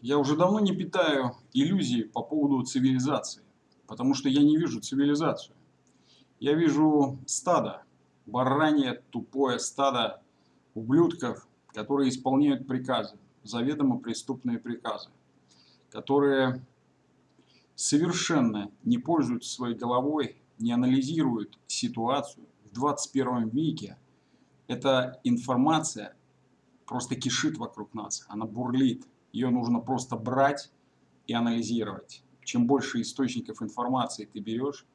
Я уже давно не питаю иллюзий по поводу цивилизации, потому что я не вижу цивилизацию. Я вижу стадо, баранье тупое стадо ублюдков, которые исполняют приказы, заведомо преступные приказы, которые совершенно не пользуются своей головой, не анализируют ситуацию. В 21 веке эта информация просто кишит вокруг нас, она бурлит. Ее нужно просто брать и анализировать. Чем больше источников информации ты берешь,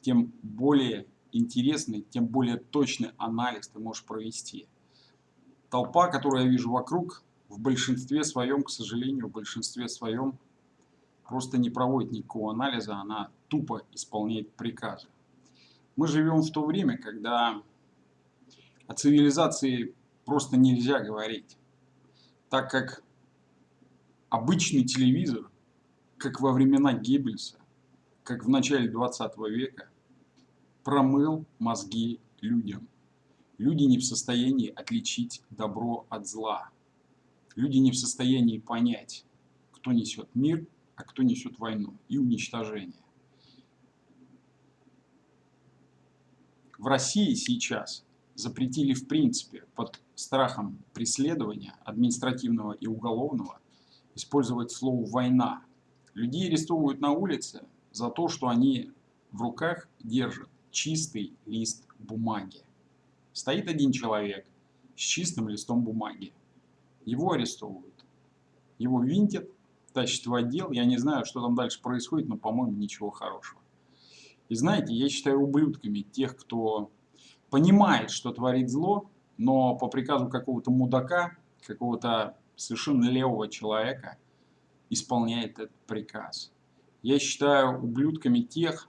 тем более интересный, тем более точный анализ ты можешь провести. Толпа, которую я вижу вокруг, в большинстве своем, к сожалению, в большинстве своем просто не проводит никакого анализа, она тупо исполняет приказы. Мы живем в то время, когда о цивилизации просто нельзя говорить, так как обычный телевизор, как во времена Геббельса, как в начале 20 века, промыл мозги людям. Люди не в состоянии отличить добро от зла. Люди не в состоянии понять, кто несет мир, а кто несет войну и уничтожение. В России сейчас запретили в принципе под страхом преследования административного и уголовного использовать слово «война». Людей арестовывают на улице за то, что они в руках держат чистый лист бумаги. Стоит один человек с чистым листом бумаги. Его арестовывают. Его винтят, тащат в отдел. Я не знаю, что там дальше происходит, но, по-моему, ничего хорошего. И знаете, я считаю ублюдками тех, кто понимает, что творит зло, но по приказу какого-то мудака, какого-то совершенно левого человека исполняет этот приказ. Я считаю ублюдками тех,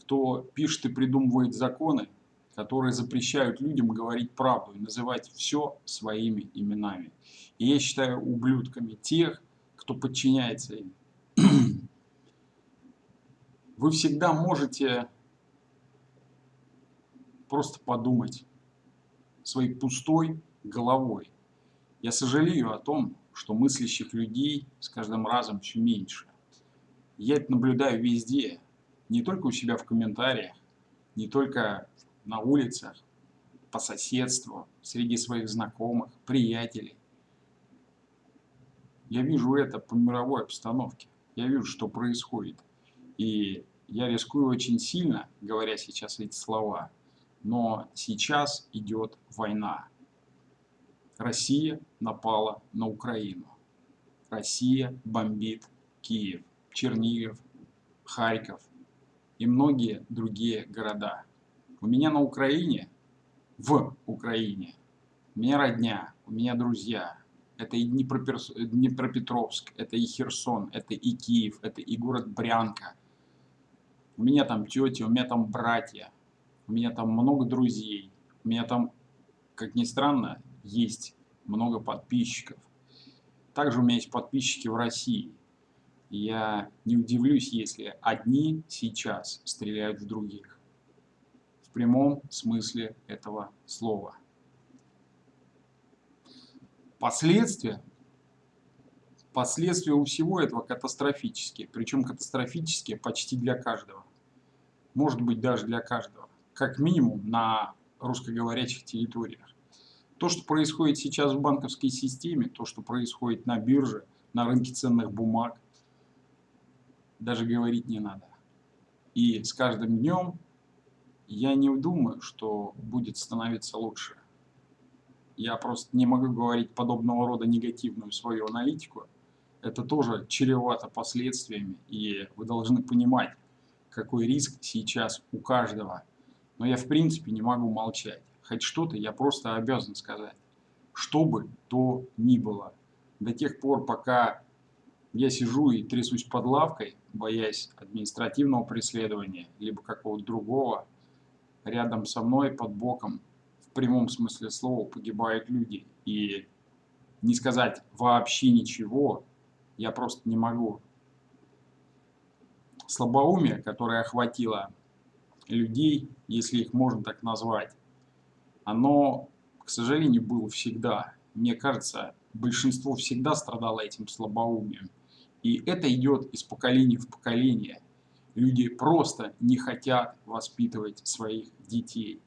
кто пишет и придумывает законы, которые запрещают людям говорить правду и называть все своими именами. И я считаю ублюдками тех, кто подчиняется им. Вы всегда можете просто подумать своей пустой головой. Я сожалею о том, что мыслящих людей с каждым разом все меньше. Я это наблюдаю везде, не только у себя в комментариях, не только на улицах, по соседству, среди своих знакомых, приятелей. Я вижу это по мировой обстановке. Я вижу, что происходит. И я рискую очень сильно, говоря сейчас эти слова, но сейчас идет война. Россия напала на Украину. Россия бомбит Киев, Чернигов, Харьков и многие другие города. У меня на Украине, в Украине, у меня родня, у меня друзья. Это и Днепропетровск, это и Херсон, это и Киев, это и город Брянка. У меня там тети, у меня там братья, у меня там много друзей, у меня там, как ни странно, есть много подписчиков. Также у меня есть подписчики в России. Я не удивлюсь, если одни сейчас стреляют в других. В прямом смысле этого слова. Последствия, последствия у всего этого катастрофические. Причем катастрофические почти для каждого. Может быть даже для каждого как минимум на русскоговорящих территориях. То, что происходит сейчас в банковской системе, то, что происходит на бирже, на рынке ценных бумаг, даже говорить не надо. И с каждым днем я не думаю, что будет становиться лучше. Я просто не могу говорить подобного рода негативную свою аналитику. Это тоже чревато последствиями, и вы должны понимать, какой риск сейчас у каждого но я в принципе не могу молчать. Хоть что-то я просто обязан сказать. Что бы то ни было. До тех пор, пока я сижу и трясусь под лавкой, боясь административного преследования, либо какого-то другого, рядом со мной, под боком, в прямом смысле слова, погибают люди. И не сказать вообще ничего, я просто не могу. Слабоумие, которое охватило людей, если их можно так назвать, оно, к сожалению, было всегда. мне кажется, большинство всегда страдало этим слабоумием. И это идет из поколения в поколение. Люди просто не хотят воспитывать своих детей.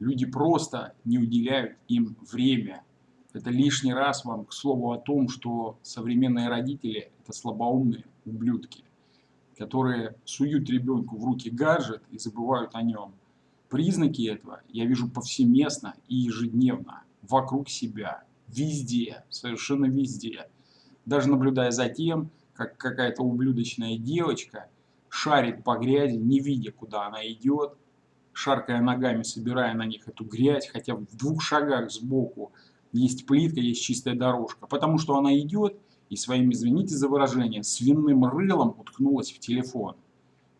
Люди просто не уделяют им время. Это лишний раз вам к слову о том, что современные родители – это слабоумные ублюдки, которые суют ребенку в руки гаджет и забывают о нем. Признаки этого я вижу повсеместно и ежедневно, вокруг себя, везде, совершенно везде. Даже наблюдая за тем, как какая-то ублюдочная девочка шарит по грязи, не видя, куда она идет, шаркая ногами, собирая на них эту грязь, хотя в двух шагах сбоку есть плитка, есть чистая дорожка, потому что она идет и своим, извините за выражение, свиным рылом уткнулась в телефон.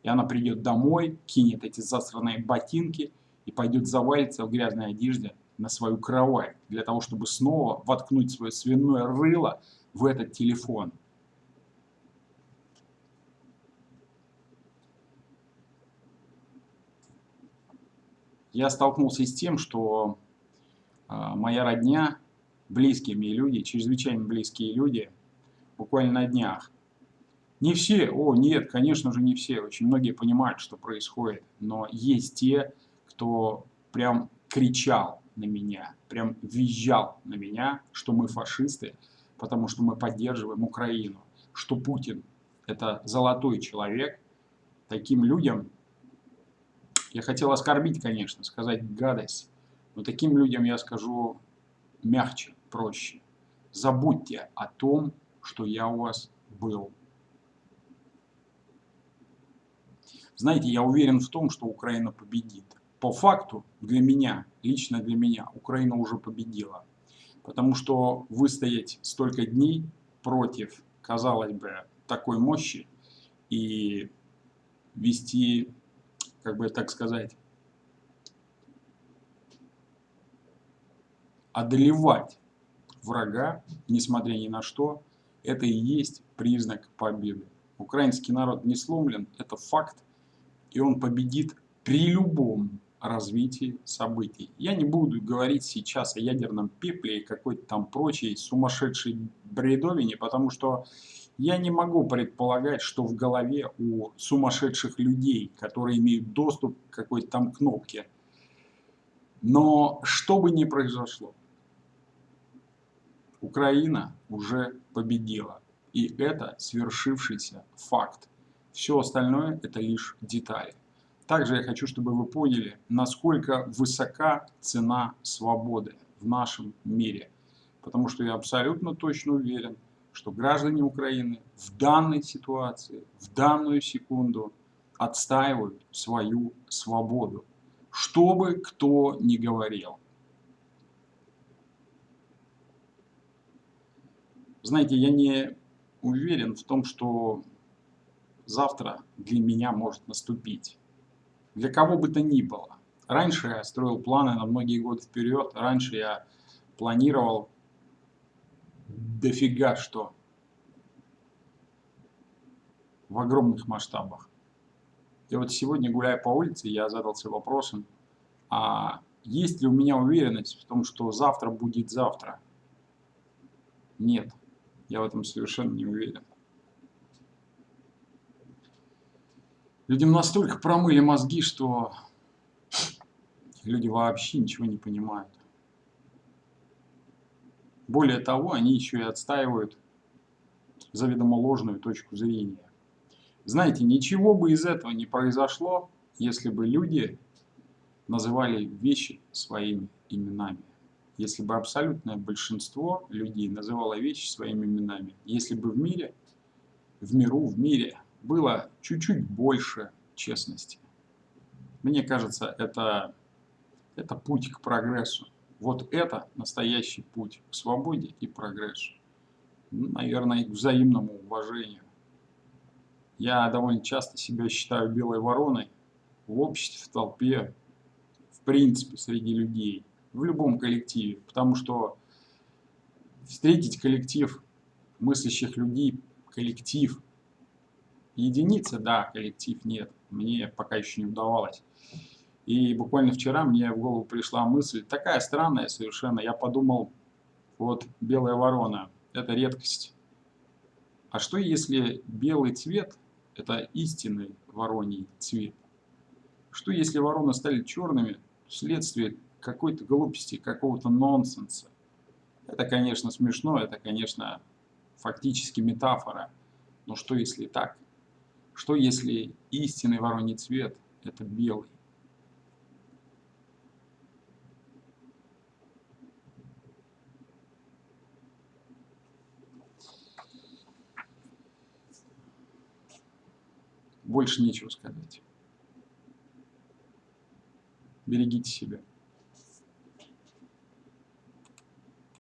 И она придет домой, кинет эти засранные ботинки и пойдет завалиться в грязной одежде на свою кровать, для того, чтобы снова воткнуть свое свиное рыло в этот телефон. Я столкнулся с тем, что э, моя родня, близкие мне люди, чрезвычайно близкие люди, буквально на днях, не все, о нет, конечно же не все, очень многие понимают, что происходит, но есть те, кто прям кричал на меня, прям визжал на меня, что мы фашисты, потому что мы поддерживаем Украину, что Путин это золотой человек, таким людям, я хотел оскорбить, конечно, сказать гадость, но таким людям я скажу мягче, проще. Забудьте о том, что я у вас был. Знаете, я уверен в том, что Украина победит. По факту, для меня, лично для меня, Украина уже победила. Потому что выстоять столько дней против, казалось бы, такой мощи и вести, как бы так сказать, одолевать врага, несмотря ни на что, это и есть признак победы. Украинский народ не сломлен, это факт, и он победит при любом развитии событий. Я не буду говорить сейчас о ядерном пепле и какой-то там прочей сумасшедшей бредовине, потому что я не могу предполагать, что в голове у сумасшедших людей, которые имеют доступ к какой-то там кнопке. Но что бы ни произошло, Украина уже победила. И это свершившийся факт. Все остальное это лишь детали. Также я хочу, чтобы вы поняли, насколько высока цена свободы в нашем мире. Потому что я абсолютно точно уверен, что граждане Украины в данной ситуации, в данную секунду отстаивают свою свободу. Что бы кто ни говорил. Знаете, я не уверен в том, что завтра для меня может наступить для кого бы то ни было. Раньше я строил планы на многие годы вперед, раньше я планировал дофига что в огромных масштабах. И вот сегодня, гуляя по улице, я задался вопросом, а есть ли у меня уверенность в том, что завтра будет завтра? Нет, я в этом совершенно не уверен. Людям настолько промыли мозги, что люди вообще ничего не понимают. Более того, они еще и отстаивают заведомо ложную точку зрения. Знаете, ничего бы из этого не произошло, если бы люди называли вещи своими именами. Если бы абсолютное большинство людей называло вещи своими именами. Если бы в мире, в миру, в мире было чуть-чуть больше честности. Мне кажется, это, это путь к прогрессу. Вот это настоящий путь к свободе и прогрессу. Ну, наверное, и к взаимному уважению. Я довольно часто себя считаю белой вороной в обществе, в толпе, в принципе, среди людей, в любом коллективе. Потому что встретить коллектив мыслящих людей, коллектив – Единицы, да, коллектив нет. Мне пока еще не удавалось. И буквально вчера мне в голову пришла мысль, такая странная совершенно. Я подумал, Вот белая ворона – это редкость. А что если белый цвет – это истинный вороний цвет? Что если вороны стали черными вследствие какой-то глупости, какого-то нонсенса? Это, конечно, смешно, это, конечно, фактически метафора. Но что если так? Что если истинный вороний цвет – это белый? Больше нечего сказать. Берегите себя.